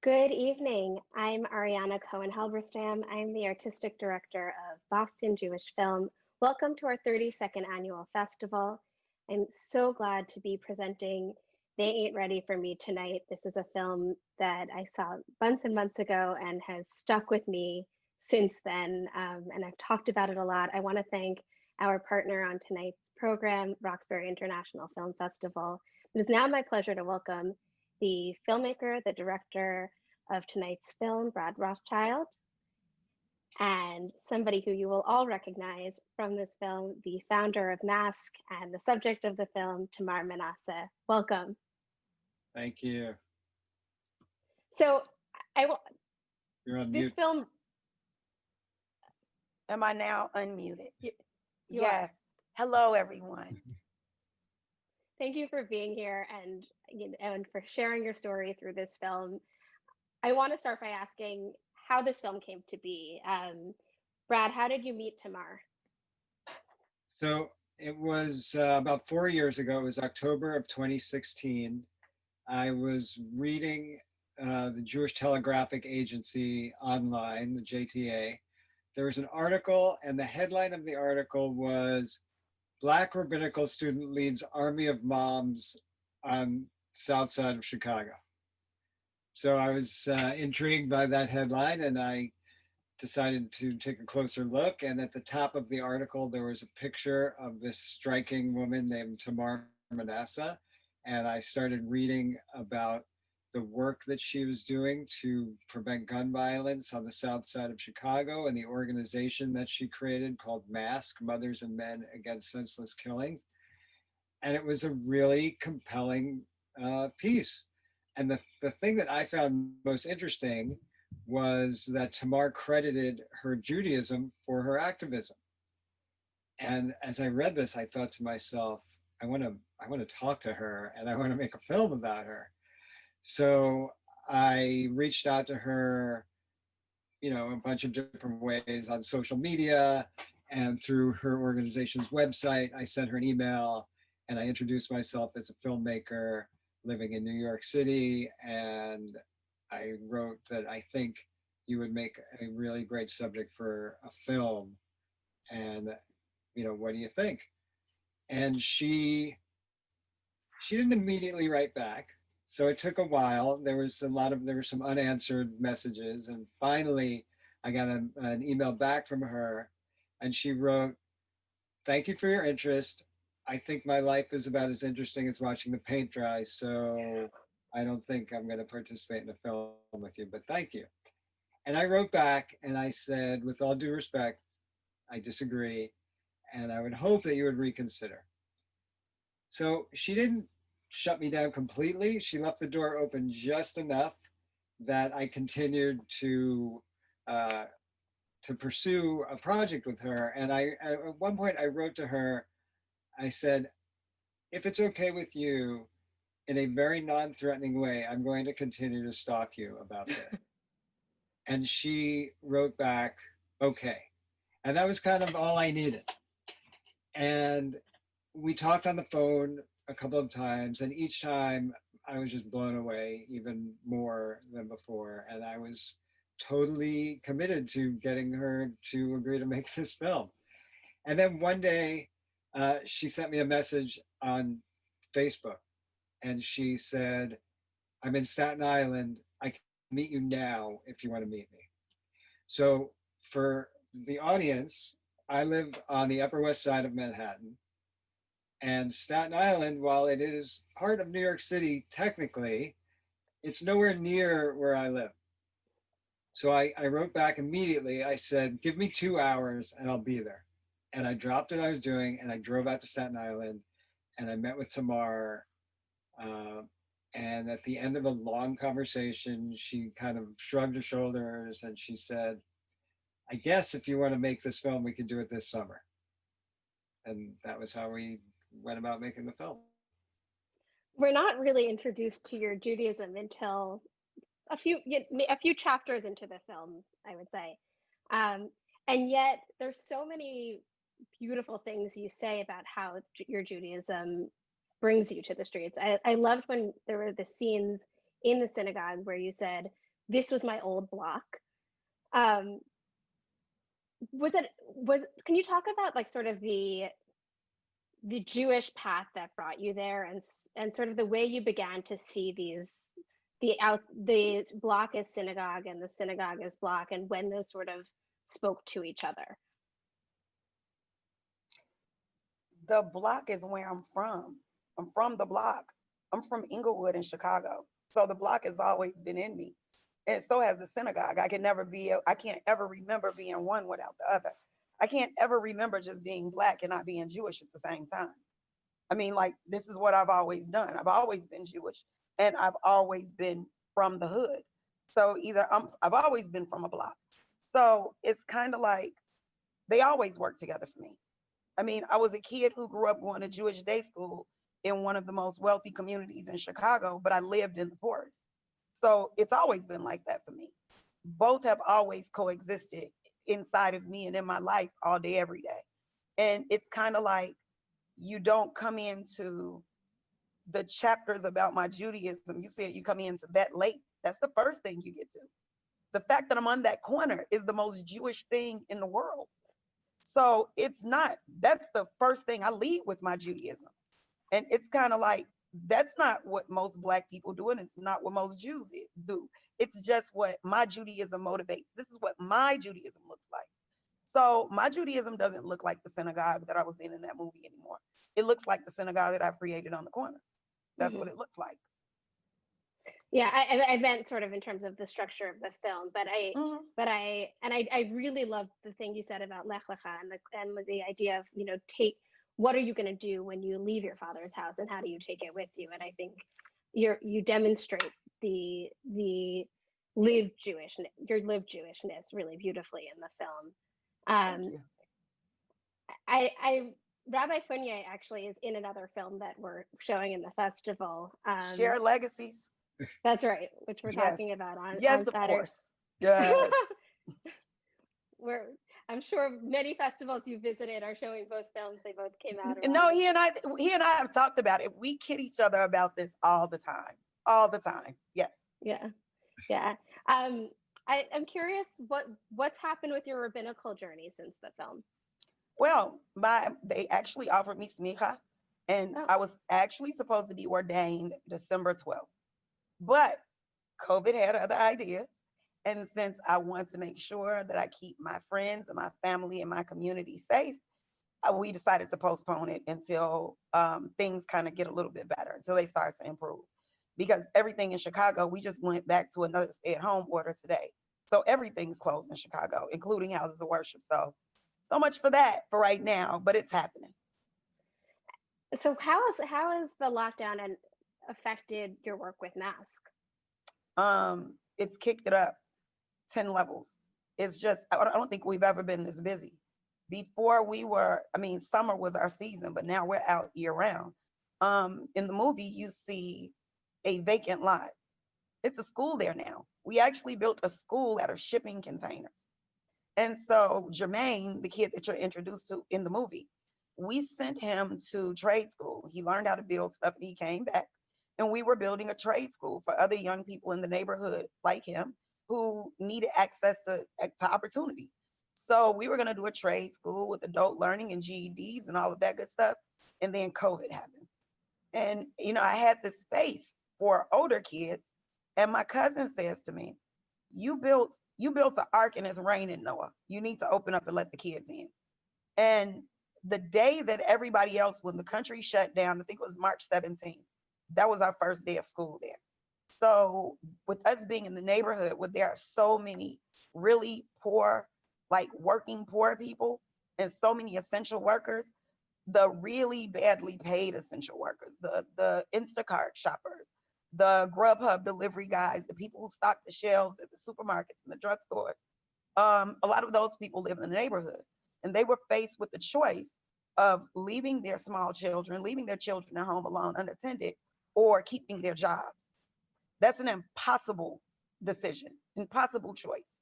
Good evening. I'm Ariana Cohen Halberstam. I'm the artistic director of Boston Jewish Film. Welcome to our 32nd annual festival. I'm so glad to be presenting They Ain't Ready for Me tonight. This is a film that I saw months and months ago and has stuck with me since then. Um, and I've talked about it a lot. I want to thank our partner on tonight's program, Roxbury International Film Festival. It is now my pleasure to welcome the filmmaker, the director of tonight's film, Brad Rothschild, and somebody who you will all recognize from this film, the founder of Mask and the subject of the film, Tamar Manasseh. Welcome. Thank you. So I will, You're on this mute. film, Am I now unmuted? You- you are. Yes. Hello, everyone. thank you for being here and, you know, and for sharing your story through this film. I want to start by asking how this film came to be. Um, Brad, how did you meet Tamar? So it was uh, about four years ago. It was October of 2016. I was reading uh, the Jewish Telegraphic Agency online, the JTA. There was an article, and the headline of the article was Black Rabbinical Student Leads Army of Moms on South Side of Chicago. So I was uh, intrigued by that headline, and I decided to take a closer look. And at the top of the article, there was a picture of this striking woman named Tamar Manasseh. And I started reading about the work that she was doing to prevent gun violence on the south side of Chicago and the organization that she created called MASK, Mothers and Men Against Senseless Killings. And it was a really compelling uh, piece. And the, the thing that I found most interesting was that Tamar credited her Judaism for her activism. And as I read this, I thought to myself, I want to I want to talk to her and I want to make a film about her. So I reached out to her, you know, a bunch of different ways on social media and through her organization's website. I sent her an email and I introduced myself as a filmmaker living in New York City and I wrote that I think you would make a really great subject for a film. And, you know, what do you think? And she, she didn't immediately write back. So it took a while. There was a lot of, there were some unanswered messages. And finally, I got a, an email back from her and she wrote, thank you for your interest. I think my life is about as interesting as watching the paint dry. So I don't think I'm going to participate in a film with you, but thank you. And I wrote back and I said, with all due respect, I disagree. And I would hope that you would reconsider. So she didn't shut me down completely. She left the door open just enough that I continued to uh, to pursue a project with her. And I at one point I wrote to her, I said, if it's okay with you, in a very non-threatening way, I'm going to continue to stalk you about this. and she wrote back, okay. And that was kind of all I needed. And we talked on the phone a couple of times, and each time I was just blown away even more than before. And I was totally committed to getting her to agree to make this film. And then one day, uh, she sent me a message on Facebook and she said, I'm in Staten Island. I can meet you now if you want to meet me. So for the audience, I live on the Upper West Side of Manhattan. And Staten Island, while it is part of New York City, technically, it's nowhere near where I live. So I, I wrote back immediately. I said, give me two hours and I'll be there. And I dropped what I was doing and I drove out to Staten Island and I met with Tamar uh, and at the end of a long conversation, she kind of shrugged her shoulders and she said, I guess if you want to make this film, we can do it this summer. And that was how we went about making the film. We're not really introduced to your Judaism until a few a few chapters into the film, I would say. Um, and yet there's so many beautiful things you say about how your Judaism brings you to the streets. I, I loved when there were the scenes in the synagogue where you said, this was my old block. Um, was it was can you talk about like sort of the the Jewish path that brought you there and and sort of the way you began to see these the out the block as synagogue and the synagogue as block and when those sort of spoke to each other. The block is where I'm from. I'm from the block. I'm from Englewood in Chicago. So the block has always been in me. And so has the synagogue. I can never be, I can't ever remember being one without the other. I can't ever remember just being black and not being Jewish at the same time. I mean, like, this is what I've always done. I've always been Jewish and I've always been from the hood. So either I'm, I've always been from a block. So it's kind of like they always work together for me. I mean, I was a kid who grew up going to Jewish day school in one of the most wealthy communities in Chicago, but I lived in the poorest. So it's always been like that for me. Both have always coexisted inside of me and in my life all day, every day. And it's kind of like you don't come into the chapters about my Judaism. You said you come into that late. That's the first thing you get to. The fact that I'm on that corner is the most Jewish thing in the world. So it's not, that's the first thing I lead with my Judaism. And it's kind of like, that's not what most Black people do, and it's not what most Jews do. It's just what my Judaism motivates. This is what my Judaism looks like. So my Judaism doesn't look like the synagogue that I was in in that movie anymore. It looks like the synagogue that I've created on the corner. That's Mhm. what it looks like. Yeah, I, I I meant sort of in terms of the structure of the film, but I Mhm. but I and I I really loved the thing you said about Lech Lecha and the and the idea of you know take what are you going to do when you leave your father's house and how do you take it with you? And I think you're you demonstrate the the lived Jewish your lived Jewishness really beautifully in the film. Um. I I Rabbi Funnye actually is in another film that we're showing in the festival. Um, Shared Legacies. That's right, which we're Yes. talking about on Yes, on of Saturday. course. Yes. We're, I'm sure many festivals you visited are showing both films. They both came out. N- No, he and I, he and I have talked about it. We kid each other about this all the time, all the time. Yes. Yeah, yeah. Um, I, I'm curious what what's happened with your rabbinical journey since the film. Well, my they actually offered me smicha, and Oh. I was actually supposed to be ordained December 12th, but COVID had other ideas. And since I want to make sure that I keep my friends and my family and my community safe, uh, we decided to postpone it until um, things kind of get a little bit better, until they start to improve. Because everything in Chicago, we just went back to another stay-at-home order today. So everything's closed in Chicago, including houses of worship. So, so much for that for right now, but it's happening. So how is how is the lockdown and affected your work with Mask? Um, it's kicked it up 10 levels. It's just, I don't think we've ever been this busy. Before we were, I mean, summer was our season, but now we're out year round. Um, in the movie, you see a vacant lot. It's a school there now. We actually built a school out of shipping containers. And so Jermaine, the kid that you're introduced to in the movie, we sent him to trade school. He learned how to build stuff and he came back. And we were building a trade school for other young people in the neighborhood like him who needed access to, eh, to opportunity. So we were going to do a trade school with adult learning and GEDs and all of that good stuff. And then COVID happened. And, you know, I had the space for older kids. And my cousin says to me, you built you built an ark and it's raining, Noah. You need to open up and let the kids in. And the day that everybody else, when the country shut down, I think it was March 17th, that was our first day of school there. So with us being in the neighborhood where there are so many really poor, like working poor people and so many essential workers, the really badly paid essential workers, the the Instacart shoppers, the Grubhub delivery guys, the people who stock the shelves at the supermarkets and the drugstores. Um, a lot of those people live in the neighborhood, and they were faced with the choice of leaving their small children, leaving their children at home alone, unattended, or keeping their jobs. That's an impossible decision, impossible choice.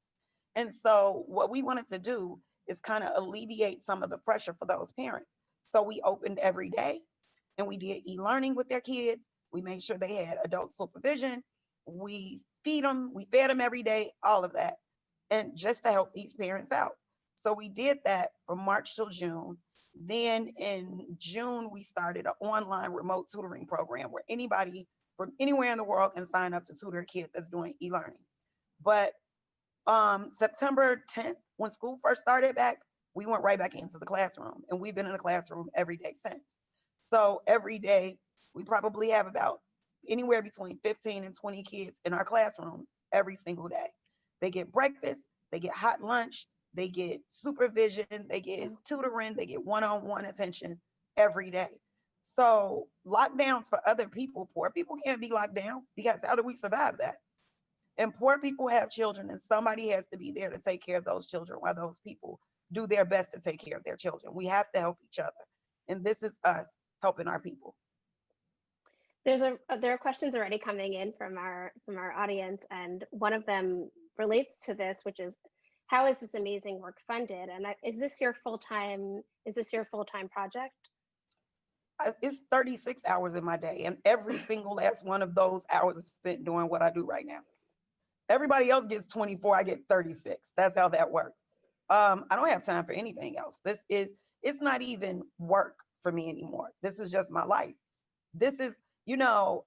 And so, what we wanted to do is kind of alleviate some of the pressure for those parents. So, we opened every day and we did e learning with their kids. We made sure they had adult supervision we feed them, we fed them every day, all of that. And just to help these parents out. So we did that from March till June. Then in June, we started an online remote tutoring program where anybody from anywhere in the world can sign up to tutor a kid that's doing e-learning. But um, September 10th, when school first started back, we went right back into the classroom and we've been in the classroom every day since. So every day, we probably have about anywhere between 15 and 20 kids in our classrooms every single day. They get breakfast, they get hot lunch, they get supervision, they get tutoring, they get one-on-one attention every day. So lockdowns for other people, poor people can't be locked down because how do we survive that? And poor people have children and somebody has to be there to take care of those children while those people do their best to take care of their children. We have to help each other. And this is us helping our people. There's a uh, there are questions already coming in from our from our audience, and one of them relates to this, which is how is this amazing work funded? And I, is this your full time? Is this your full time project? It's 36 hours in my day, and every single last one of those hours is spent doing what I do right now. Everybody else gets 24, I get 36. That's how that works. Um, I don't have time for anything else. This is, it's not even work for me anymore. This is just my life. This is, you know,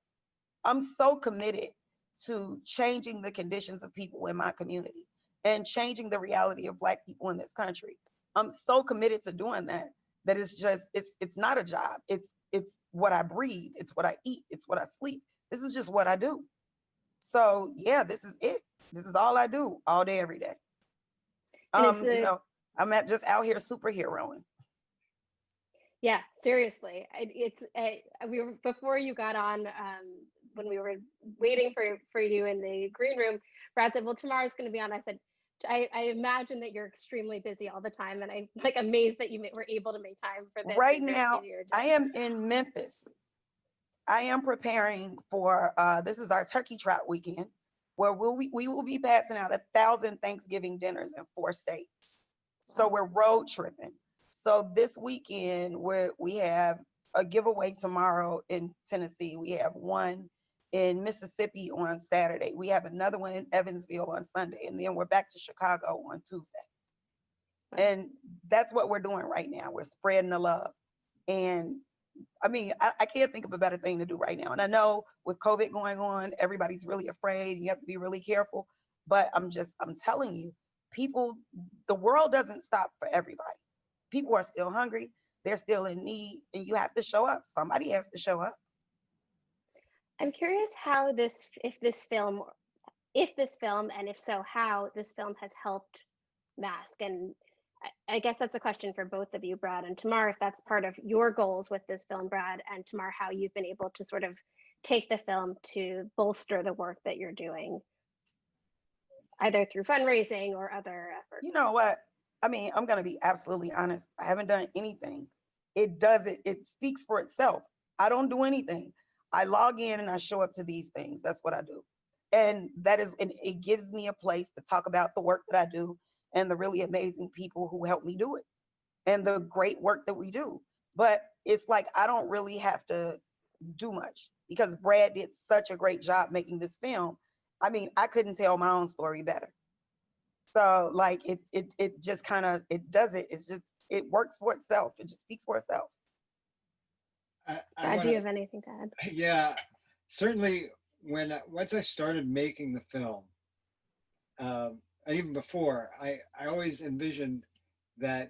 I'm so committed to changing the conditions of people in my community and changing the reality of Black people in this country. I'm so committed to doing that that it's just it's it's not a job. It's it's what I breathe. It's what I eat. It's what I sleep. This is just what I do. So yeah, this is it. This is all I do all day, every day. Um, you know, I'm at just out here superheroing. Yeah, seriously. It's I, we were before you got on um, when we were waiting for for you in the green room. Brad said, "Well, Tamar's going to be on." I said, I, "I imagine that you're extremely busy all the time, and I'm like amazed that you were able to make time for this." Right now, I am in Memphis. I am preparing for uh, this is our turkey trot weekend, where we'll, we we will be passing out a thousand Thanksgiving dinners in four states. So we're road tripping. So this weekend where we have a giveaway tomorrow in Tennessee, we have one in Mississippi on Saturday. We have another one in Evansville on Sunday, and then we're back to Chicago on Tuesday. And that's what we're doing right now. We're spreading the love. And I mean, I, I can't think of a better thing to do right now. And I know with COVID going on, everybody's really afraid. You have to be really careful. But I'm just, I'm telling you, people, the world doesn't stop for everybody. People are still hungry. They're still in need. And you have to show up. Somebody has to show up. I'm curious how this, if this film, if this film, and if so, how this film has helped mask. And I, guess that's a question for both of you, Brad and Tamar, if that's part of your goals with this film, Brad, and Tamar, how you've been able to sort of take the film to bolster the work that you're doing, either through fundraising or other efforts. You know what? I mean, I'm going to be absolutely honest. I haven't done anything. It does it. It speaks for itself. I don't do anything. I log in and I show up to these things. That's what I do. And that is, and it gives me a place to talk about the work that I do and the really amazing people who help me do it and the great work that we do. But it's like, I don't really have to do much because Brad did such a great job making this film. I mean, I couldn't tell my own story better. So like it it it just kind of it does it. It's just it works for itself. It just speaks for itself. I, I Brad, do you have anything to add? Yeah, certainly when, once I started making the film, um, even before, I, I always envisioned that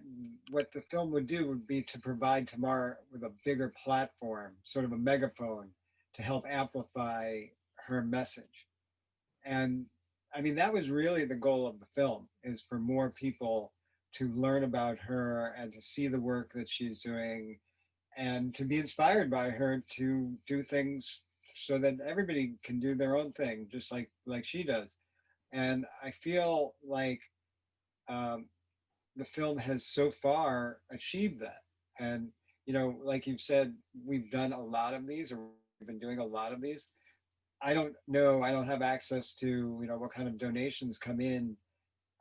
what the film would do would be to provide Tamar with a bigger platform, sort of a megaphone to help amplify her message. And I mean, that was really the goal of the film is for more people to learn about her and to see the work that she's doing and to be inspired by her to do things so that everybody can do their own thing just like like she does. And i feel like um, the film has so far achieved that. And you know like you've said we've done a lot of these or we've been doing a lot of these. I don't know i don't have access to you know what kind of donations come in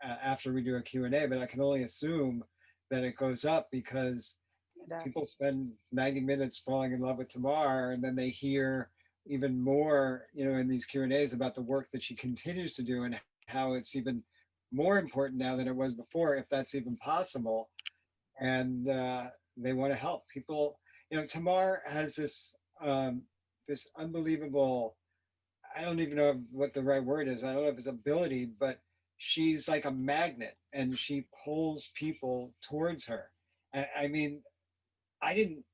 uh, after we do a q&a but i can only assume that it goes up because Does. people spend 90 minutes falling in love with Tamar and then they hear even more, you know, in these Q and A's about the work that she continues to do and how it's even more important now than it was before, if that's even possible. And uh, they want to help people. You know, Tamar has this um, this unbelievable. I don't even know what the right word is. I don't know if it's ability, but she's like a magnet, and she pulls people towards her. I, I mean, I didn't.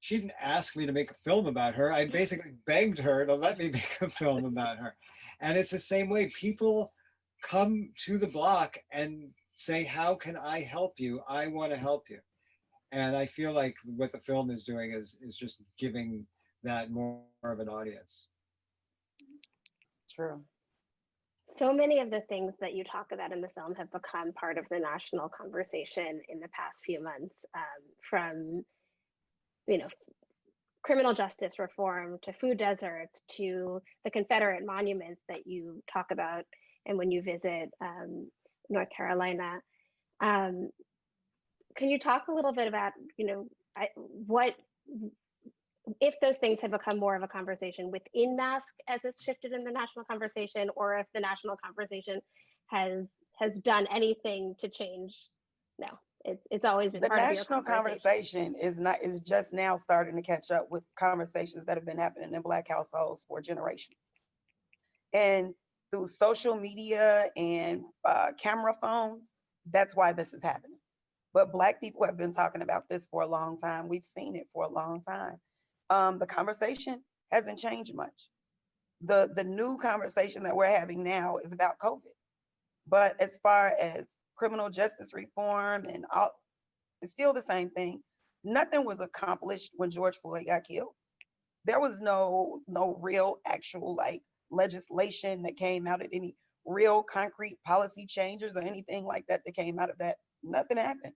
She didn't ask me to make a film about her. I basically begged her to let me make a film about her. And it's the same way. People come to the block and say, how can I help you? I want to help you. And I feel like what the film is doing is, is just giving that more of an audience. True. So many of the things that you talk about in the film have become part of the national conversation in the past few months, um, from, you know, criminal justice reform to food deserts to the Confederate monuments that you talk about and when you visit um, North Carolina. Um, can you talk a little bit about, you know, I, what if those things have become more of a conversation within mask as it's shifted in the national conversation, or if the national conversation has has done anything to change? No, it's it's always been The part of national conversation. conversation is not, is just now starting to catch up with conversations that have been happening in black households for generations. And through social media and uh, camera phones, that's why this is happening. But black people have been talking about this for a long time. We've seen it for a long time. Um, the conversation hasn't changed much. The the new conversation that we're having now is about COVID. But as far as criminal justice reform and all, it's still the same thing. Nothing was accomplished when George Floyd got killed. There was no no real actual like legislation that came out of any real concrete policy changes or anything like that that came out of that. Nothing happened.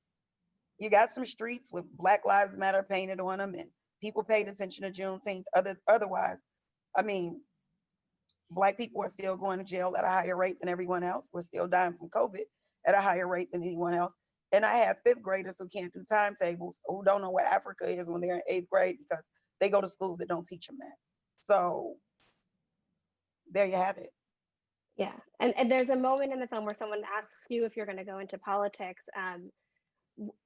You got some streets with Black Lives Matter painted on them and people paid attention to Juneteenth. Other otherwise, I mean, black people are still going to jail at a higher rate than everyone else. We're still dying from COVID at a higher rate than anyone else. And I have fifth graders who can't do timetables, who don't know where Africa is when they're in eighth grade because they go to schools that don't teach them that. So there you have it. Yeah, and, and there's a moment in the film where someone asks you if you're going to go into politics. Um,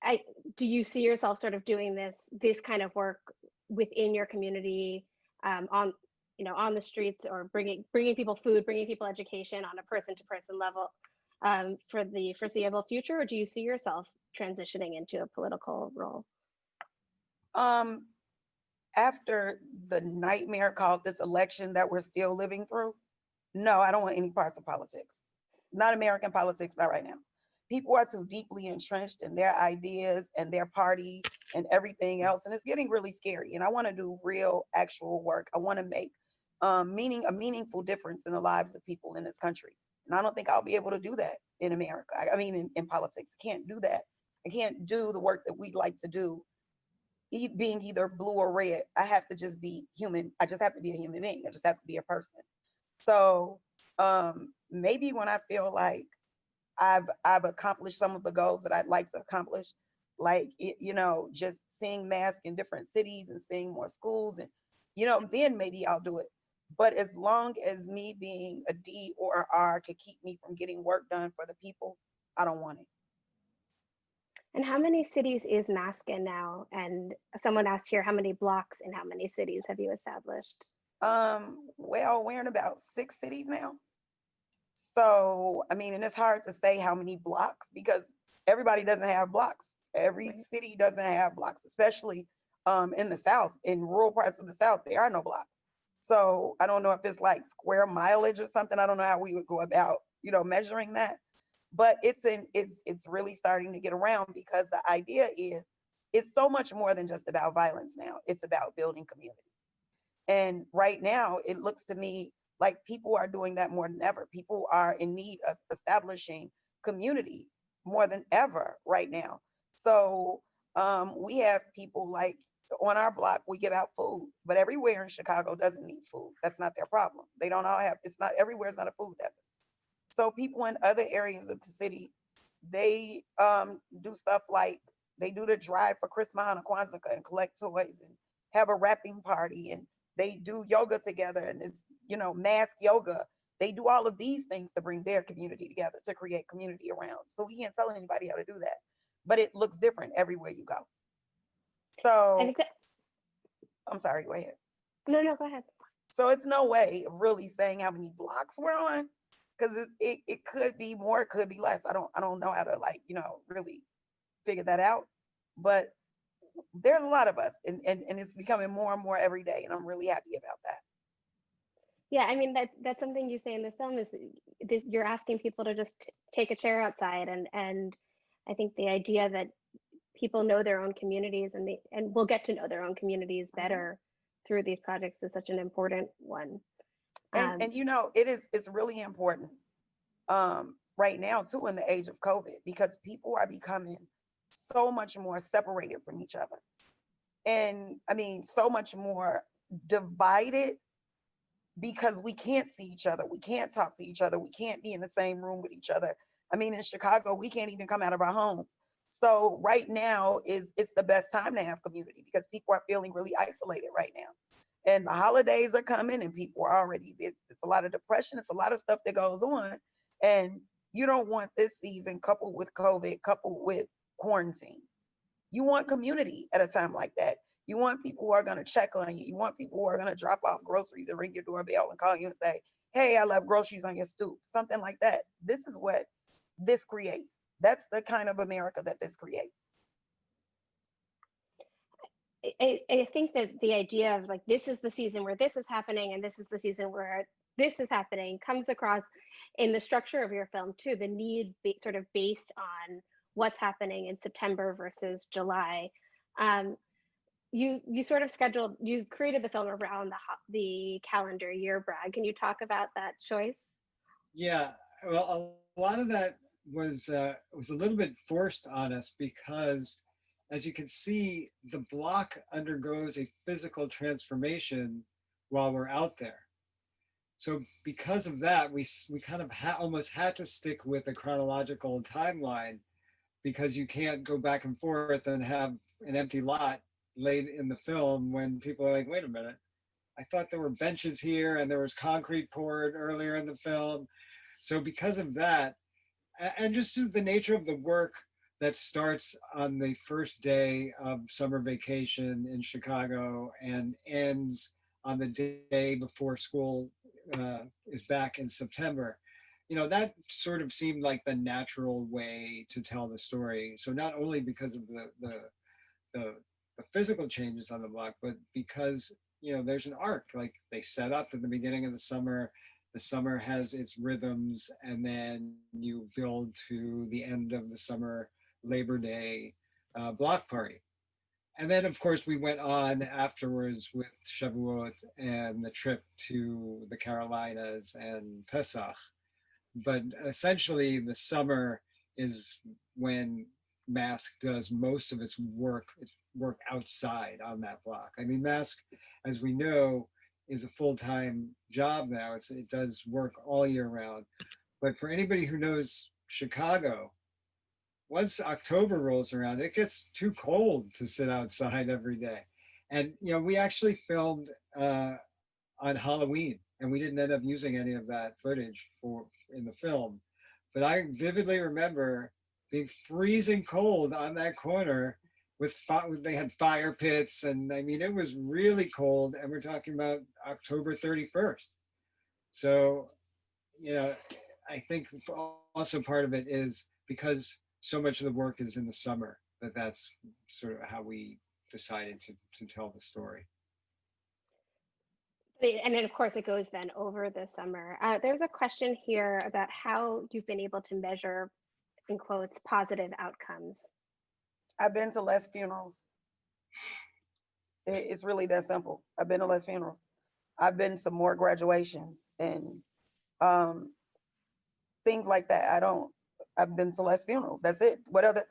I do you see yourself sort of doing this this kind of work within your community, um, on you know on the streets or bringing bringing people food, bringing people education on a person to person level um, for the foreseeable future, or do you see yourself transitioning into a political role? Um, after the nightmare called this election that we're still living through, no, I don't want any parts of politics. Not American politics, not right now. People are too deeply entrenched in their ideas and their party and everything else, and it's getting really scary. And I want to do real, actual work. I want to make um, meaning a meaningful difference in the lives of people in this country. And I don't think I'll be able to do that in America. I, I mean, in, in politics, I can't do that. I can't do the work that we'd like to do e- being either blue or red. I have to just be human. I just have to be a human being. I just have to be a person. So um, maybe when I feel like I've I've accomplished some of the goals that I'd like to accomplish, like it, you know, just seeing masks in different cities and seeing more schools, and you know, then maybe I'll do it. But as long as me being a D or a R could keep me from getting work done for the people, I don't want it. And how many cities is in now? And someone asked here, how many blocks in how many cities have you established? Um, well, we're in about six cities now. So, I mean, and it's hard to say how many blocks because everybody doesn't have blocks. Every Right. city doesn't have blocks, especially um, in the South. In rural parts of the South, there are no blocks. So I don't know if it's like square mileage or something. I don't know how we would go about, you know, measuring that. But it's in it's it's really starting to get around because the idea is it's so much more than just about violence now. It's about building community. And right now, it looks to me like people are doing that more than ever. People are in need of establishing community more than ever right now. So um, we have people like on our block, we give out food, but everywhere in Chicago doesn't need food. That's not their problem. They don't all have, it's not, everywhere is not a food desert. So people in other areas of the city, they um, do stuff like they do the drive for Christmas and Kwanzaa and collect toys and have a wrapping party and they do yoga together and it's, you know, mask yoga. They do all of these things to bring their community together, to create community around. So we can't tell anybody how to do that, but it looks different everywhere you go. So that, I'm sorry, go ahead. no, no, go ahead. So it's no way of really saying how many blocks we're on, because it, it, it could be more, it could be less. I don't I don't know how to like, you know, really figure that out. But there's a lot of us and, and, and it's becoming more and more every day. And I'm really happy about that. Yeah, I mean that that's something you say in the film is this, you're asking people to just t- take a chair outside and and I think the idea that people know their own communities and they and will get to know their own communities Mhm. better through these projects is such an important one. And, Um, and you know, it is, it's really important um, right now too in the age of COVID because people are becoming so much more separated from each other. And I mean, so much more divided because we can't see each other. We can't talk to each other. We can't be in the same room with each other. I mean, in Chicago, we can't even come out of our homes. So right now is it's the best time to have community because people are feeling really isolated right now. And the holidays are coming and people are already it's, it's a lot of depression, it's a lot of stuff that goes on. And you don't want this season coupled with COVID, coupled with quarantine. You want community at a time like that. You want people who are going to check on you. You want people who are going to drop off groceries and ring your doorbell and call you and say, Hey, I left groceries on your stoop, something like that. This is what this creates. That's the kind of America that this creates. I- I, I think that the idea of like this is the season where this is happening and this is the season where this is happening comes across in the structure of your film too the need be, sort of based on what's happening in september versus july. Um, you you sort of scheduled you created the film around the the calendar year brad. Can you talk about that choice? Yeah, well, a lot of that was uh, was a little bit forced on us because, as you can see, the block undergoes a physical transformation while we're out there. So because of that, we we kind of ha- almost had to stick with a chronological timeline because you can't go back and forth and have an empty lot laid in the film when people are like, wait a minute, I thought there were benches here and there was concrete poured earlier in the film. So because of that, and just the nature of the work that starts on the first day of summer vacation in Chicago and ends on the day before school uh, is back in September, you know, that sort of seemed like the natural way to tell the story. So not only because of the the the, the physical changes on the block, but because you know there's an arc. Like they set up at the beginning of the summer, the summer has its rhythms, and then you build to the end of the summer Labor Day uh, block party. And then, of course, we went on afterwards with Shavuot and the trip to the Carolinas and Pesach. But essentially, the summer is when Mask does most of its work, its work outside on that block. I mean, Mask, as we know, is a full-time job now. It's, it does work all year round. But for anybody who knows Chicago, once October rolls around, it gets too cold to sit outside every day. And you know, we actually filmed uh, on Halloween, and we didn't end up using any of that footage for in the film. But I vividly remember being freezing cold on that corner with they had fire pits, and I mean it was really cold. And we're talking about October 31st. So, you know, I think also part of it is because so much of the work is in the summer that that's sort of how we decided to, to tell the story. And then of course it goes then over the summer uh, there's a question here about how you've been able to measure in quotes positive outcomes I've been to less funerals. It- it's really that simple. I've been to less funerals. I've been to more graduations and um, things like that. I don't. I've been to less funerals. That's it. What other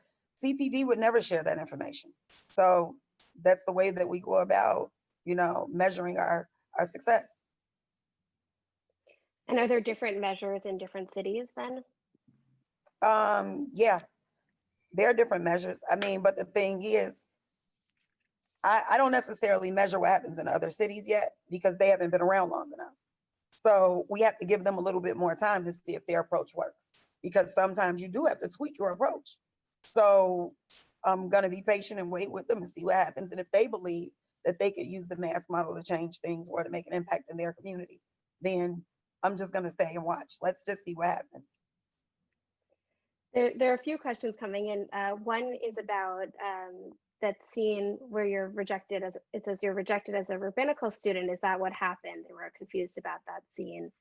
CPD would never share that information. So that's the way that we go about, you know, measuring our our success. and are there different measures in different cities then Um, yeah, there are different measures. I mean, but the thing is, I, I don't necessarily measure what happens in other cities yet because they haven't been around long enough. So we have to give them a little bit more time to see if their approach works because sometimes you do have to tweak your approach. So I'm going to be patient and wait with them and see what happens. And if they believe that they could use the Mask model to change things or to make an impact in their communities, then I'm just going to stay and watch. Let's just see what happens. There, there are a few questions coming in. Uh, one is about um, that scene where you're rejected as it says you're rejected as a rabbinical student. Is that what happened? They were confused about that scene.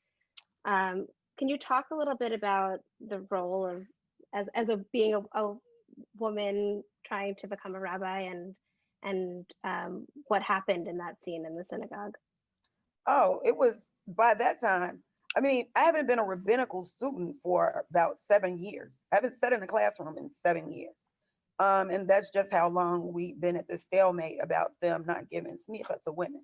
Um, can you talk a little bit about the role of as as a being a, a woman trying to become a rabbi and and um, what happened in that scene in the synagogue? Oh, it was by that time. I mean, I haven't been a rabbinical student for about seven years. I haven't sat in a classroom in seven years. Um, and that's just how long we've been at the stalemate about them not giving smicha to women.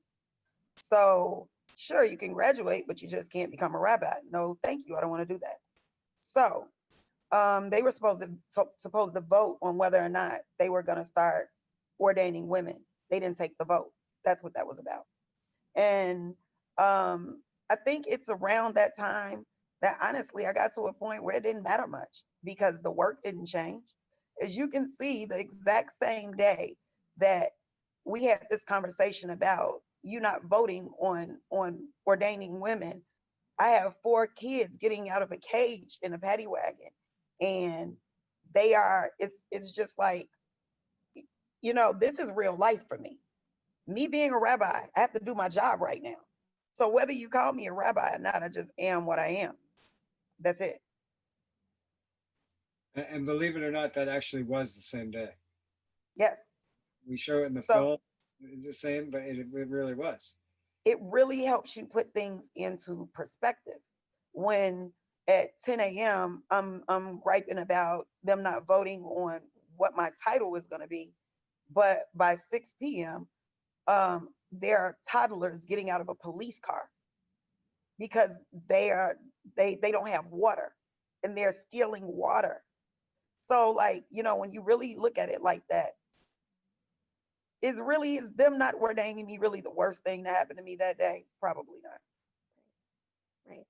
So sure, you can graduate, but you just can't become a rabbi. No, thank you. I don't want to do that. So um, they were supposed to supposed to vote on whether or not they were going to start ordaining women. They didn't take the vote. That's what that was about. And um, I think it's around that time that honestly I got to a point where it didn't matter much because the work didn't change. As you can see, the exact same day that we had this conversation about you not voting on on ordaining women, I have four kids getting out of a cage in a paddy wagon, and they are. It's it's just like, you know, this is real life for me. Me being a rabbi, I have to do my job right now. So whether you call me a rabbi or not, I just am what I am. That's it. And believe it or not, that actually was the same day. Yes. We show it in the So- film. It's the same, but it, it really was. It really helps you put things into perspective. When at 10 a.m. I'm I'm griping about them not voting on what my title is going to be, but by 6 p.m. Um, there are toddlers getting out of a police car because they are they they don't have water and they're stealing water. So like, you know, when you really look at it like that, is really is them not ordaining me really the worst thing to happen to me that day? Probably not. Right.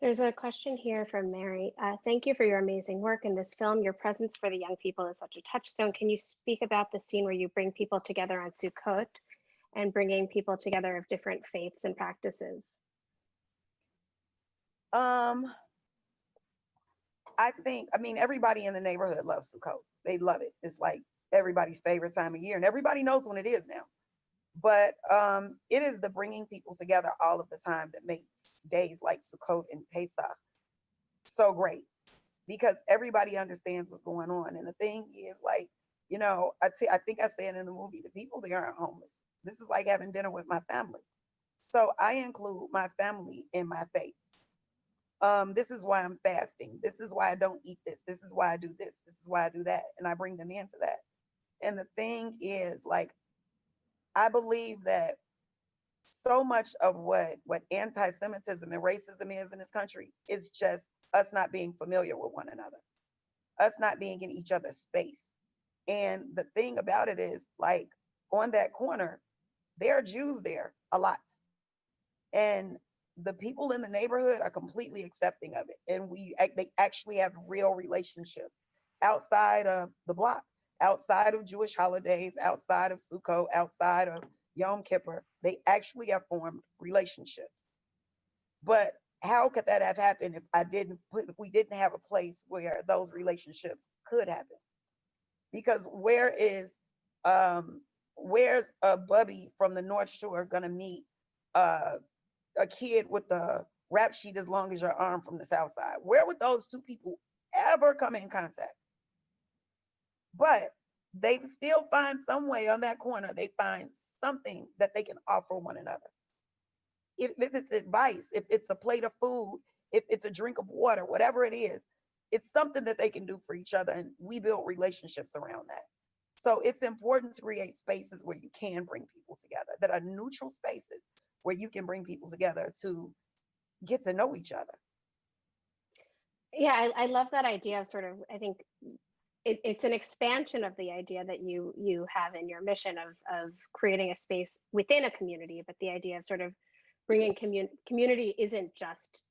There's a question here from Mary. Uh, thank you for your amazing work in this film. Your presence for the young people is such a touchstone. Can you speak about the scene where you bring people together on Sukkot and bringing people together of different faiths and practices? Um, I think, I mean, everybody in the neighborhood loves Sukkot. They love it. It's like everybody's favorite time of year, and everybody knows when it is now. But um, it is the bringing people together all of the time that makes days like Sukkot and Pesach so great because everybody understands what's going on. And the thing is, like, you know, I I think I said in the movie, the people there aren't homeless. This is like having dinner with my family. So I include my family in my faith um, this is why I'm fasting. This is why I don't eat this. This is why I do this. This is why I do that. And I bring them into that. And the thing is, like, I believe that so much of what what anti-Semitism and racism is in this country is just us not being familiar with one another, us not being in each other's space. And the thing about it is, like, on that corner, there are Jews there a lot. And the people in the neighborhood are completely accepting of it. And we they actually have real relationships outside of the block outside of jewish holidays outside of sukkot outside of yom kippur. They actually have formed relationships. But how could that have happened if i didn't put if we didn't have a place where those relationships could happen? Because where is um where's a bubby from the north shore gonna meet uh a kid with a rap sheet as long as your arm from the south side. Where would those two people ever come in contact? But they still find some way on that corner, they find something that they can offer one another. If, if it's advice, if it's a plate of food, if it's a drink of water, whatever it is, it's something that they can do for each other. And we build relationships around that. So it's important to create spaces where you can bring people together that are neutral spaces where you can bring people together to get to know each other. Yeah, I, I love that idea of sort of, I think it, it's an expansion of the idea that you you have in your mission of of creating a space within a community, but the idea of sort of bringing commun- community isn't just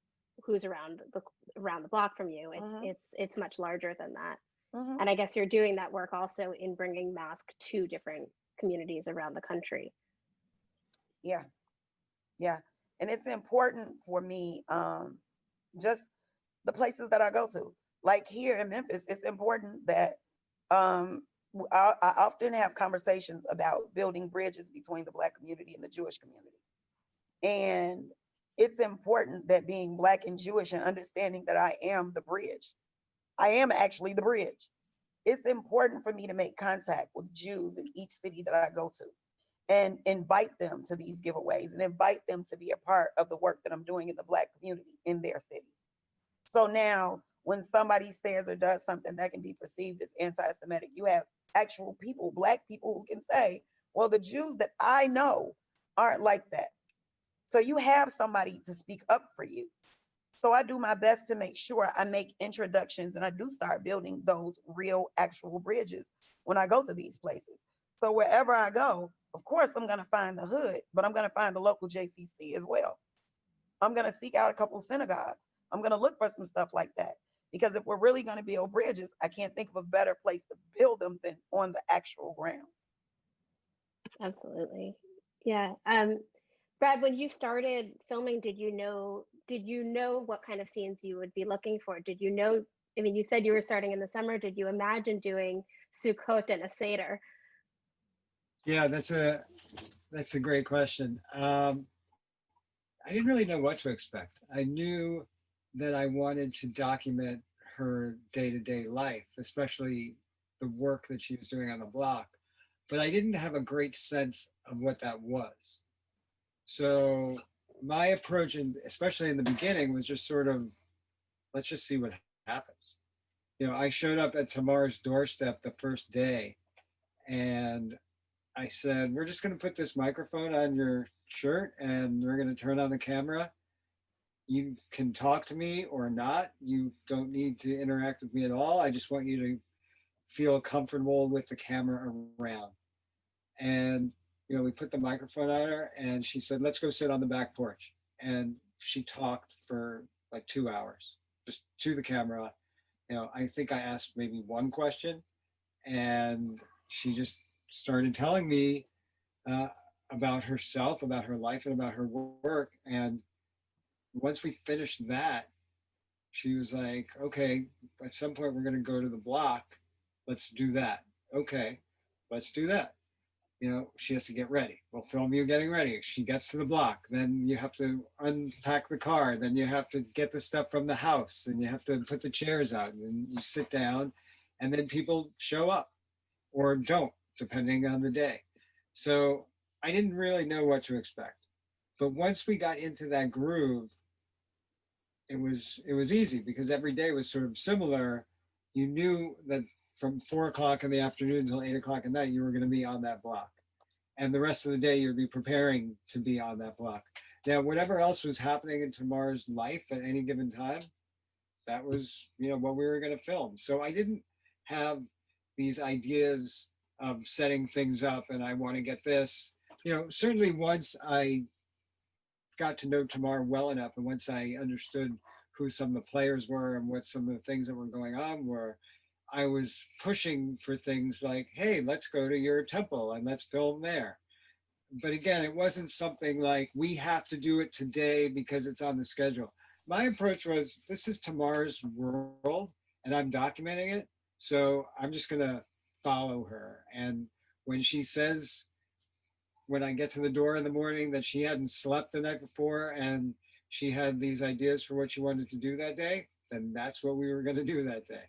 who's around the around the block from you. It, Mhm. It's it's much larger than that. Mhm. And I guess you're doing that work also in bringing mask to different communities around the country. Yeah. Yeah. And it's important for me, um, just the places that I go to. Like here in Memphis, it's important that um, I, I often have conversations about building bridges between the Black community and the Jewish community. And it's important that being Black and Jewish and understanding that I am the bridge, I am actually the bridge. It's important for me to make contact with Jews in each city that I go to and invite them to these giveaways and invite them to be a part of the work that I'm doing in the Black community in their city. So now, when somebody says or does something that can be perceived as anti Semitic, you have actual people, Black people, who can say, well, the Jews that I know aren't like that. So you have somebody to speak up for you. So I do my best to make sure I make introductions and I do start building those real, actual bridges when I go to these places. So wherever I go, of course, I'm going to find the hood, but I'm going to find the local JCC as well. I'm going to seek out a couple synagogues. I'm going to look for some stuff like that. Because if we're really going to build bridges, I can't think of a better place to build them than on the actual ground. Absolutely. Yeah. Um, Brad, when you started filming, did you know did you know what kind of scenes you would be looking for? Did you know? I mean, you said you were starting in the summer. Did you imagine doing Sukkot and a Seder? Yeah, that's a that's a great question. Um, I didn't really know what to expect. I knew that I wanted to document her day-to-day life, especially the work that she was doing on the block, but I didn't have a great sense of what that was. So my approach, and especially in the beginning, was just sort of, let's just see what happens. You know, I showed up at Tamar's doorstep the first day, and I said, we're just going to put this microphone on your shirt and we're going to turn on the camera. You can talk to me or not. You don't need to interact with me at all. I just want you to feel comfortable with the camera around. And, you know, we put the microphone on her and she said, let's go sit on the back porch. And she talked for like two hours, just to the camera. You know, I think I asked maybe one question and she just started telling me uh, about herself, about her life, and about her work. And once we finished that, she was like, okay, at some point we're going to go to the block. Let's do that. Okay, let's do that. You know, she has to get ready. We'll film you getting ready. She gets to the block. Then you have to unpack the car. Then you have to get the stuff from the house. And you have to put the chairs out. And you sit down. And then people show up or don't depending on the day. So I didn't really know what to expect. But once we got into that groove, it was it was easy because every day was sort of similar. You knew that from four o'clock in the afternoon until eight o'clock at night, you were going to be on that block. And the rest of the day, you'd be preparing to be on that block. Now, whatever else was happening in Tamar's life at any given time, that was, you know, what we were going to film. So I didn't have these ideas of setting things up and I want to get this. You know, certainly once I got to know Tamar well enough and once I understood who some of the players were and what some of the things that were going on were, I was pushing for things like, hey, let's go to your temple and let's film there. But again, it wasn't something like we have to do it today because it's on the schedule. My approach was this is Tamar's world and I'm documenting it. So I'm just going to follow her. And when she says, when I get to the door in the morning, that she hadn't slept the night before and she had these ideas for what she wanted to do that day, then that's what we were going to do that day.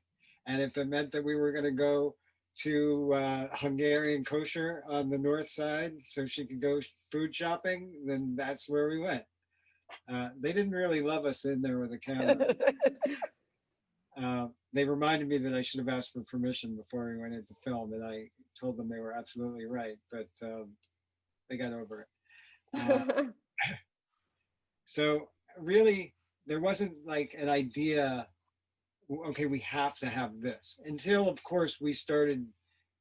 And if it meant that we were going to go to uh, Hungarian kosher on the north side so she could go food shopping, then that's where we went. Uh, they didn't really love us in there with a camera. Uh, they reminded me that I should have asked for permission before we went into film, and I told them they were absolutely right, but um, they got over it. Uh, so really, there wasn't like an idea okay, we have to have this. Until, of course, we started,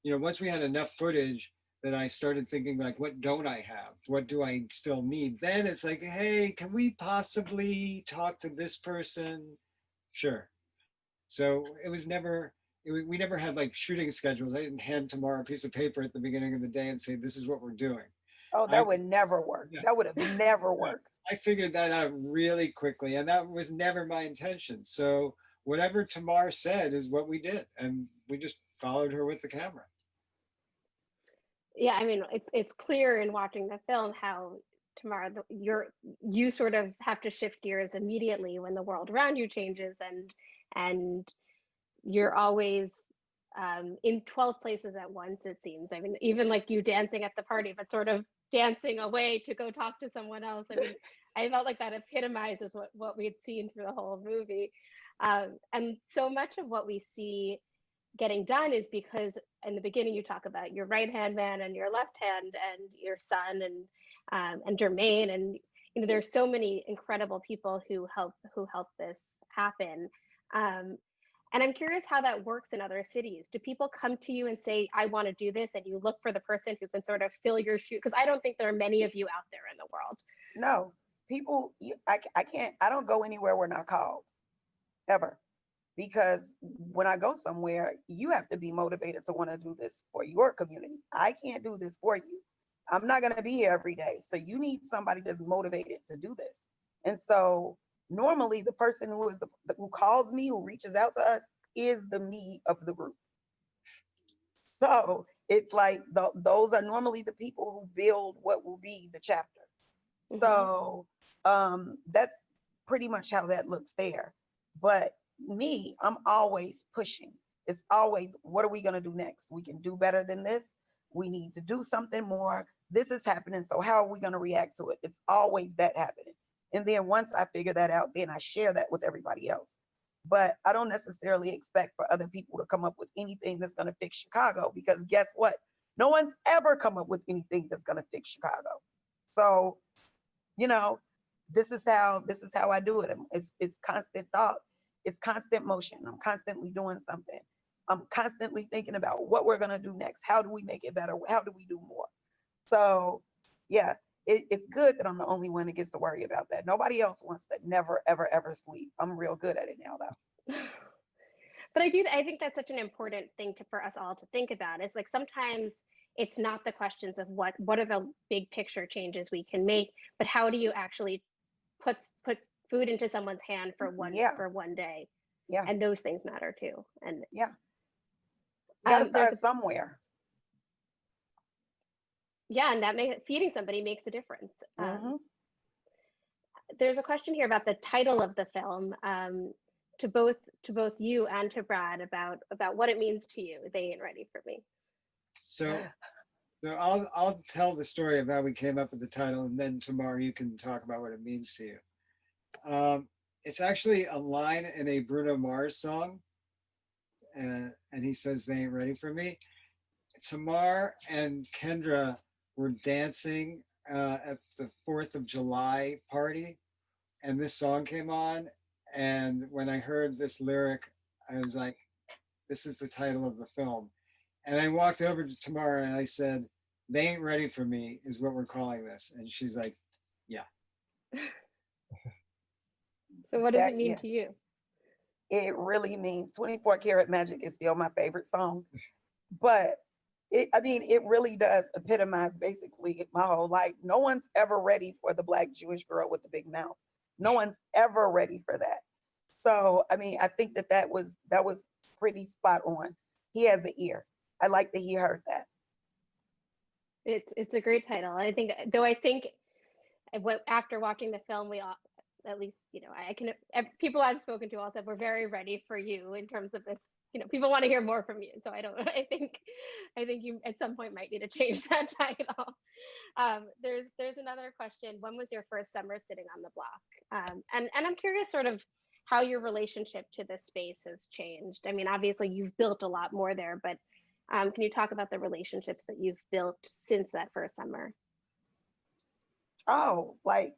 you know, once we had enough footage that I started thinking like, what don't I have? What do I still need? Then it's like, hey, can we possibly talk to this person? Sure. So it was never, it, we never had like shooting schedules. I didn't hand Tamara a piece of paper at the beginning of the day and say, this is what we're doing. Oh, I- that would never work. Yeah. That would have never worked. I figured that out really quickly, and that was never my intention. So whatever Tamar said is what we did, and we just followed her with the camera. Yeah, I mean, it's it's clear in watching the film how Tamar, you're you sort of have to shift gears immediately when the world around you changes, and and you're always um, in 12 places at once. It seems. I mean, even like you dancing at the party, but sort of dancing away to go talk to someone else. I mean, I felt like that epitomizes what what we had seen through the whole movie, um, and so much of what we see getting done is because in the beginning you talk about your right hand man and your left hand and your son and um, and Jermaine and you know there's so many incredible people who help who help this happen um, and I'm curious how that works in other cities. Do people come to you and say I want to do this and you look for the person who can sort of fill your shoe because I don't think there are many of you out there in the world. No, people, you- I can't, I don't go anywhere we're not called, ever. Because when I go somewhere, you have to be motivated to want to do this for your community. I can't do this for you. I'm not going to be here every day. So you need somebody that's motivated to do this. And so normally the person who is the, who calls me, who reaches out to us is the me of the group. So it's like tho- those are normally the people who build what will be the chapter. Mhm. So um, that's pretty much how that looks there. But me, I'm always pushing. It's always, what are we going to do next? We can do better than this. We need to do something more. This is happening. So, how are we going to react to it? It's always that happening. And then once I figure that out, then I share that with everybody else. But I don't necessarily expect for other people to come up with anything that's going to fix Chicago because guess what? No one's ever come up with anything that's going to fix Chicago. So, you know, this is how this is how I do it. It's it's constant thought. It's constant motion. I'm constantly doing something. I'm constantly thinking about what we're gonna do next. How do we make it better? How do we do more? So yeah, it, it's good that I'm the only one that gets to worry about that. Nobody else wants to never, ever, ever sleep. I'm real good at it now though. but I do I think that's such an important thing to for us all to think about. Is like sometimes it's not the questions of what what are the big picture changes we can make, but how do you actually put put food into someone's hand for one Yeah. for one day? Yeah. And those things matter too. And You gotta Um, there's start somewhere. yeah, and that makes feeding somebody makes a difference. Um, Mhm. there's a question here about the title of the film um, to both to both you and to Brad about about what it means to you. They ain't ready for me. So, so I'll I'll tell the story of how we came up with the title, and then Tamar you can talk about what it means to you. Um, it's actually a line in a Bruno Mars song, and and he says they ain't ready for me. Tamar and Kendra were dancing uh, at the Fourth of July party, and this song came on. And when I heard this lyric, I was like, "This is the title of the film." And I walked over to Tamara and I said, "They ain't ready for me," is what we're calling this. And she's like, yeah. So what does That- it mean yeah. to you? it really means 24 karat magic is still my favorite song but it, i mean it really does epitomize basically my whole life no one's ever ready for the black jewish girl with the big mouth no one's ever ready for that so i mean i think that that was that was pretty spot on he has an ear i like that he heard that It's it's a great title. I think though I think after watching the film, we all at least you know I can people I've spoken to all said we're very ready for you in terms of this. You know, people want to hear more from you. So I don't. I think I think you at some point might need to change that title. Um, there's there's another question. When was your first summer sitting on the block? Um, and and I'm curious, sort of how your relationship to this space has changed. I mean, obviously you've built a lot more there, but um, can you talk about the relationships that you've built since that first summer? oh like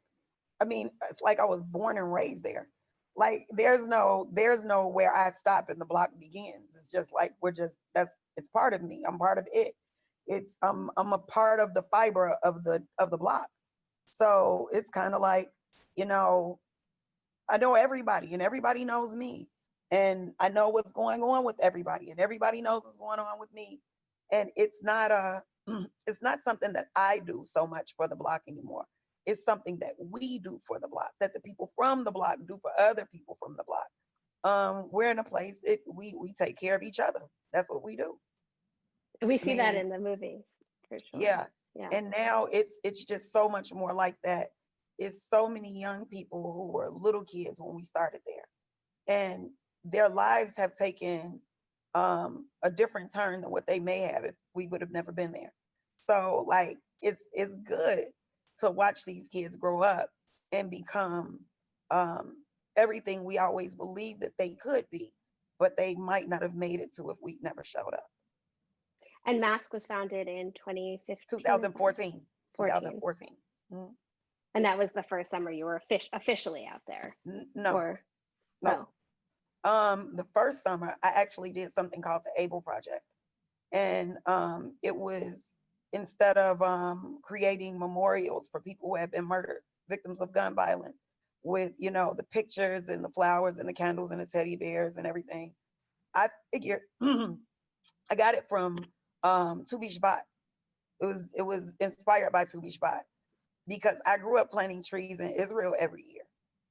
i mean it's like i was born and raised there like there's no there's no where I stop and the block begins. It's just like we're just that's it's part of me. I'm part of it. It's um I'm a part of the fiber of the of the block. So it's kind of like, you know, I know everybody and everybody knows me. And I know what's going on with everybody and everybody knows what's going on with me. And it's not a it's not something that I do so much for the block anymore. It's something that we do for the block, that the people from the block do for other people from the block. Um, we're in a place it we we take care of each other. That's what we do. We see that in the movie, for sure. Yeah. Yeah. And now it's it's just so much more like that. It's so many young people who were little kids when we started there. And their lives have taken um a different turn than what they may have if we would have never been there. So like it's it's good to watch these kids grow up and become um everything we always believed that they could be, but they might not have made it to if we never showed up. And Mask was founded in 2015. 2014. 14. 2014. Mm, And that was the first summer you were offic- officially out there. n- No, Or, no. oh, Um, the first summer, I actually did something called the Able Project. And um, it was instead of um, creating memorials for people who have been murdered, victims of gun violence, with, you know, the pictures and the flowers and the candles and the teddy bears and everything, I figured I got it from um, Tu B'Shvat. It was, it was inspired by Tu B'Shvat because I grew up planting trees in Israel every year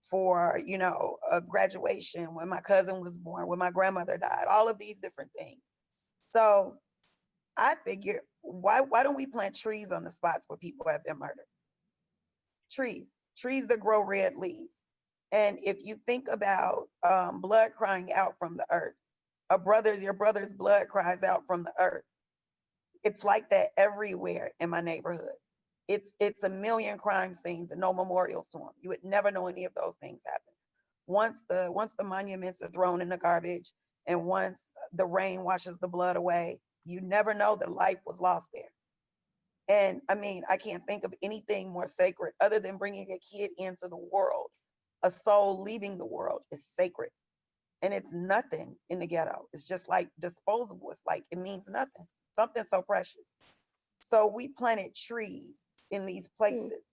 for you know a graduation when my cousin was born when my grandmother died all of these different things. So i figured why why don't we plant trees on the spots where people have been murdered? Trees trees that grow red leaves. And if you think about um, blood crying out from the earth a brother's your brother's blood cries out from the earth. It's like that everywhere in my neighborhood it's it's a million crime scenes and no memorials to them. You would never know any of those things happen. Once the once the monuments are thrown in the garbage and once the rain washes the blood away, you never know that life was lost there. And I mean, I can't think of anything more sacred other than bringing a kid into the world. A soul leaving the world is sacred. And it's nothing in the ghetto. It's just like disposable. It's like it means nothing. Something so precious. So we planted trees in these places.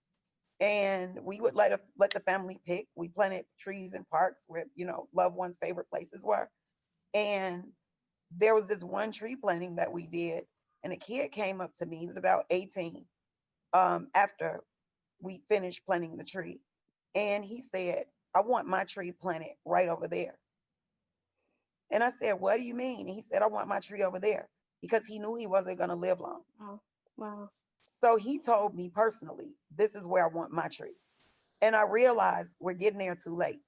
And we would let a, let the family pick. We planted trees in parks where, you know, loved ones' favorite places were. And there was this one tree planting that we did, and a kid came up to me, he was about 18, um, after we finished planting the tree. And he said, I want my tree planted right over there. And I said, What do you mean? And he said, I want my tree over there because he knew he wasn't going to live long. wow. Wow. So he told me personally, this is where I want my tree. And I realized we're getting there too late.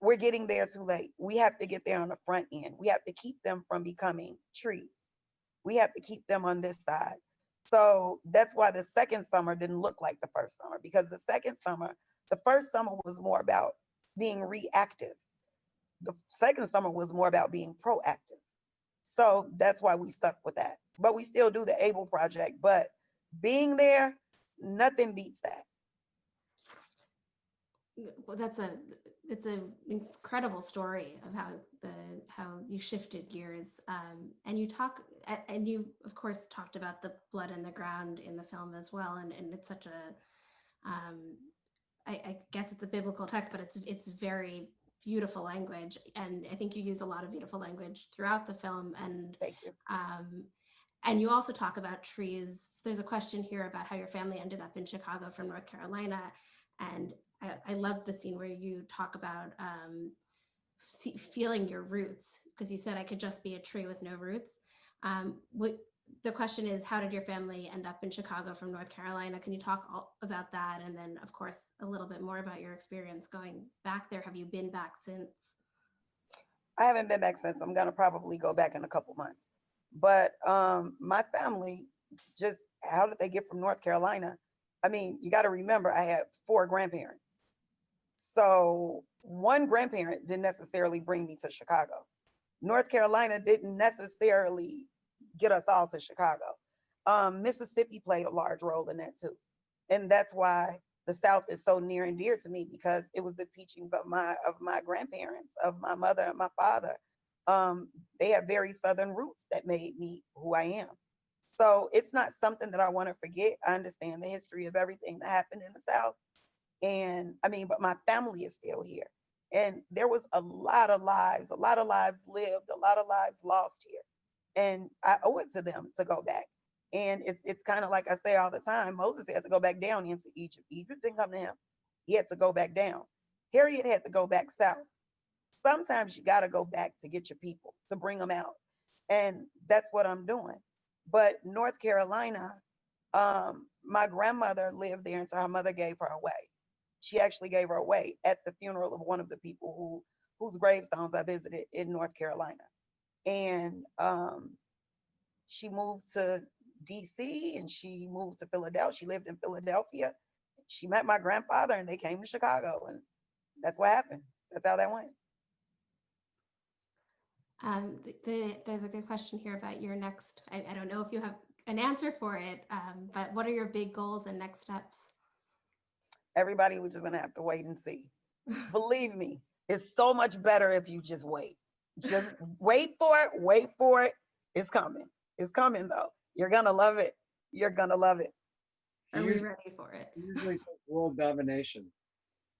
We're getting there too late. We have to get there on the front end. We have to keep them from becoming trees. We have to keep them on this side. So that's why the second summer didn't look like the first summer because the second summer, the first summer was more about being reactive. The second summer was more about being proactive. So that's why we stuck with that. But we still do the ABLE project, but being there, nothing beats that. Well, that's a it's an incredible story of how the how you shifted gears um, and you talk and you of course talked about the blood in the ground in the film as well and, and it's such a um, I, I guess it's a biblical text but it's it's very beautiful language and I think you use a lot of beautiful language throughout the film and Thank you. um, and you also talk about trees. There's a question here about how your family ended up in Chicago from North Carolina. And I, I love the scene where you talk about um, feeling your roots, because you said I could just be a tree with no roots. Um, what, the question is, how did your family end up in Chicago from North Carolina? Can you talk all about that? And then, of course, a little bit more about your experience going back there. Have you been back since? I haven't been back since. I'm gonna probably go back in a couple months. But um, my family just how did they get from North Carolina? I mean, you got to remember I had four grandparents. So one grandparent didn't necessarily bring me to Chicago. North Carolina didn't necessarily get us all to Chicago. Um, Mississippi played a large role in that too. And that's why the South is so near and dear to me because it was the teachings of my of my grandparents, of my mother and my father. Um, they have very Southern roots that made me who I am. So it's not something that I want to forget. I understand the history of everything that happened in the South. And I mean, but my family is still here. And there was a lot of lives, a lot of lives lived, a lot of lives lost here. And I owe it to them to go back. And it's it's kind of like I say all the time, Moses had to go back down into Egypt. Egypt didn't come to him. He had to go back down. Harriet had to go back south. Sometimes you got to go back to get your people, to bring them out. And that's what I'm doing. But North Carolina, um, my grandmother lived there until her mother gave her away. She actually gave her away at the funeral of one of the people who whose gravestones I visited in North Carolina. And um, she moved to DC and she moved to Philadelphia. She lived in Philadelphia. She met my grandfather and they came to Chicago. And that's what happened. That's how that went. Um, th- the, there's a good question here about your next. I, I don't know if you have an answer for it, um, but what are your big goals and next steps? Everybody was just gonna have to wait and see. Believe me, it's so much better if you just wait. Just wait for it, wait for it. It's coming. It's coming though. You're gonna love it. You're gonna love it. Are we Usually- ready for it? Usually says world domination.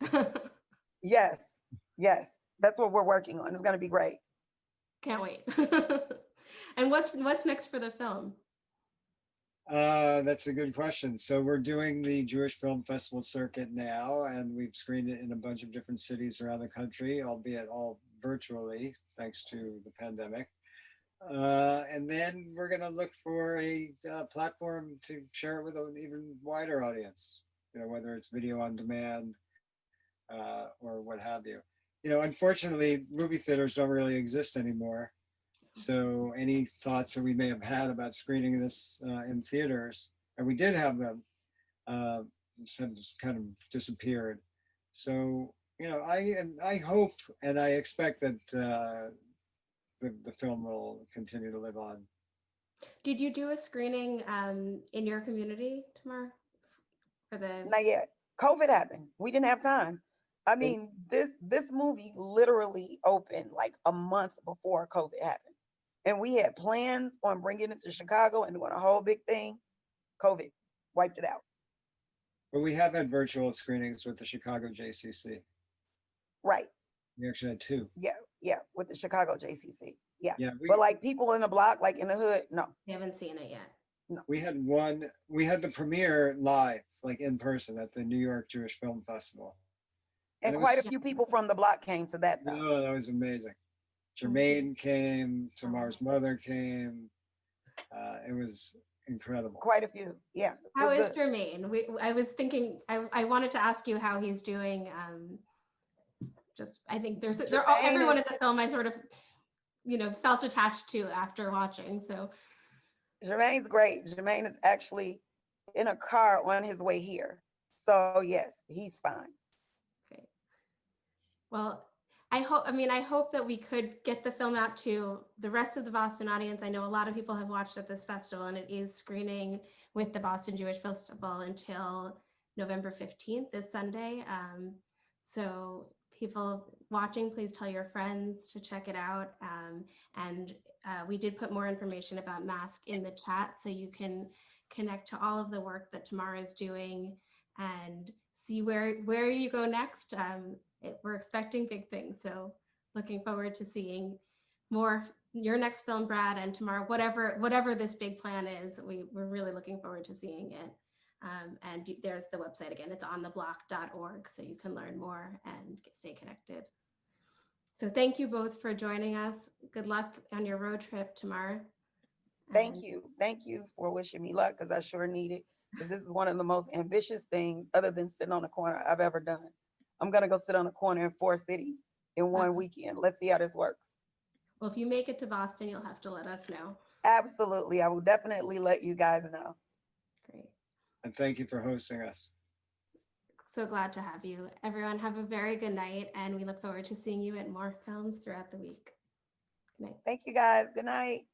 Yes, yes. That's what we're working on. It's gonna be great. Can't wait. and what's what's next for the film? Uh, that's a good question. So we're doing the Jewish Film Festival circuit now, and we've screened it in a bunch of different cities around the country, albeit all virtually, thanks to the pandemic. Uh, and then we're going to look for a uh, platform to share it with an even wider audience, you know, whether it's video on demand uh, or what have you. You know, unfortunately, movie theaters don't really exist anymore. So any thoughts that we may have had about screening this uh, in theaters, and we did have them, uh, have kind of disappeared. So you know, I and I hope and I expect that uh, the the film will continue to live on. Did you do a screening um, in your community Tamar for the? Not yet. COVID happened. We didn't have time. I mean, this this movie literally opened like a month before COVID happened. And we had plans on bringing it to Chicago and doing a whole big thing. COVID wiped it out. But we have had virtual screenings with the Chicago JCC. Right. We actually had two. Yeah. Yeah. With the Chicago JCC. Yeah. Yeah, we, But like people in the block, like in the hood, no. We haven't seen it yet. No. We had one. We had the premiere live, like in person, at the New York Jewish Film Festival. And it was quite a few people from the block came to that though. Oh, that was amazing. Jermaine came, Tamar's mother came. Uh, it was incredible. Quite a few. Yeah. it How was is good. Jermaine? We, I was thinking, I, I wanted to ask you how he's doing. Um, just, I think there's, there, all- Jermaine everyone in the film I sort of, you know, felt attached to after watching. So Jermaine's great. Jermaine is actually in a car on his way here. So yes, he's fine. Well, I hope, I mean, I hope that we could get the film out to the rest of the Boston audience. I know a lot of people have watched at this festival and it is screening with the Boston Jewish Festival until November 15th, this Sunday. Um, so people watching, please tell your friends to check it out. Um, and uh, we did put more information about Mask in the chat so you can connect to all of the work that Tamara is doing and see where where you go next. Um, it, we're expecting big things, so looking forward to seeing more your next film, Brad, and Tamar, whatever whatever this big plan is. We we're really looking forward to seeing it. Um, and you- there's the website again. It's on theblock.org, so you can learn more and get, stay connected. So thank you both for joining us. Good luck on your road trip tomorrow. Thank And- you. Thank you for wishing me luck because I sure need it. Because this is one of the most ambitious things other than sitting on a corner I've ever done. I'm gonna go sit on a corner in four cities in one weekend. Let's see how this works. Well, if you make it to Boston, you'll have to let us know. Absolutely. I will definitely let you guys know. Great. And thank you for hosting us. So glad to have you. Everyone, have a very good night, and we look forward to seeing you at more films throughout the week. Good night. Thank you guys. Good night.